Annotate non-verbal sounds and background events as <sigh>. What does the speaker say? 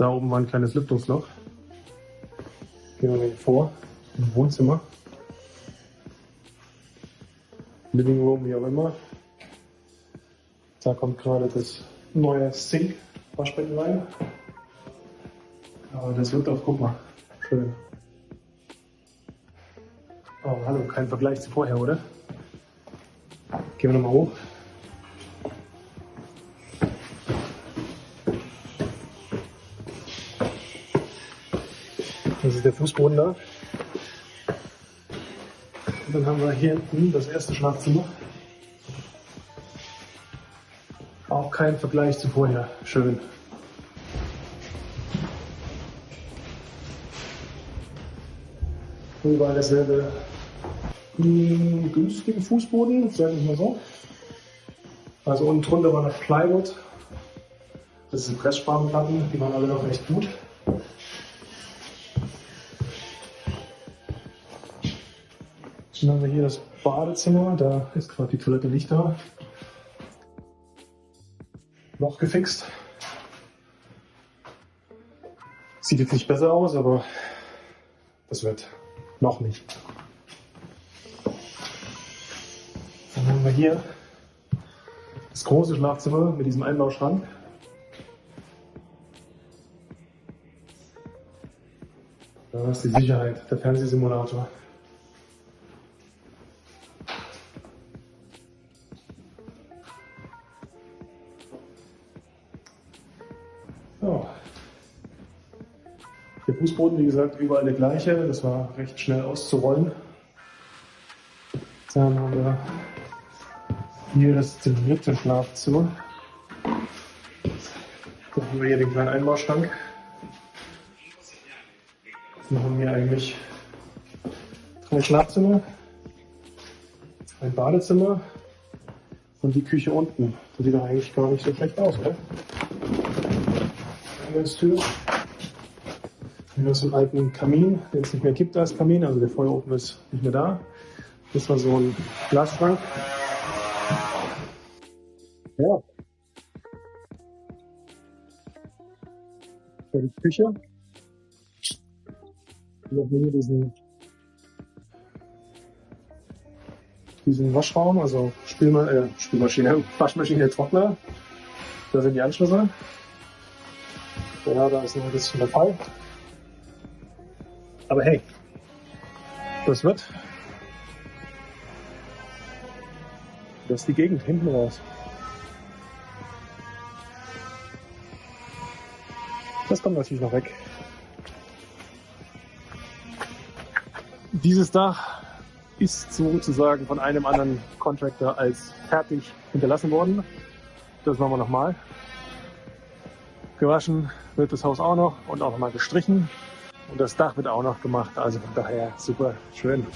Da oben war ein kleines Lüftungsloch. Gehen wir mal vor, im Wohnzimmer. Living Room, wie auch immer. Da kommt gerade das neue Sink, Waschbecken rein. Aber das wird auch, guck mal, schön. Oh, hallo, kein Vergleich zu vorher, oder? Gehen wir nochmal hoch. Das ist der Fußboden da. Und dann haben wir hier hinten das erste Schlafzimmer. Auch kein Vergleich zu vorher. Schön. Überall dasselbe hm, günstige Fußboden, sag ich mal so. Also unten drunter war noch Plywood. Das sind Pressspanplatten, die waren alle noch recht gut. Dann haben wir hier das Badezimmer, da ist gerade die Toilette nicht da. Noch gefixt. Sieht jetzt nicht besser aus, aber das wird noch nicht. Dann haben wir hier das große Schlafzimmer mit diesem Einbauschrank. Da ist die Sicherheit, der Fernsehsimulator. Der Fußboden, wie gesagt, überall der gleiche. Das war recht schnell auszurollen. Dann haben wir hier das dritte Schlafzimmer. Dann haben wir hier den kleinen Einbauschrank. Dann haben wir eigentlich drei Schlafzimmer, ein Badezimmer und die Küche unten. Das sieht doch eigentlich gar nicht so schlecht aus, oder? Eingangstür. Hier ist ein alten Kamin, den es nicht mehr gibt als Kamin, also der Feuerofen ist nicht mehr da. Das war so ein Glasschrank. Ja. Für die Küche. Hier haben wir diesen, diesen Waschraum, also Spülma äh, Spülmaschine, <laughs> Waschmaschine, Trockner. Da sind die Anschlüsse. Ja, da ist noch ein bisschen der Fall. Aber hey, das wird. Das ist die Gegend hinten raus. Das kommt natürlich noch weg. Dieses Dach ist sozusagen von einem anderen Contractor als fertig hinterlassen worden. Das machen wir nochmal. Gewaschen wird das Haus auch noch und auch nochmal gestrichen. Und das Dach wird auch noch gemacht, also von daher super schön.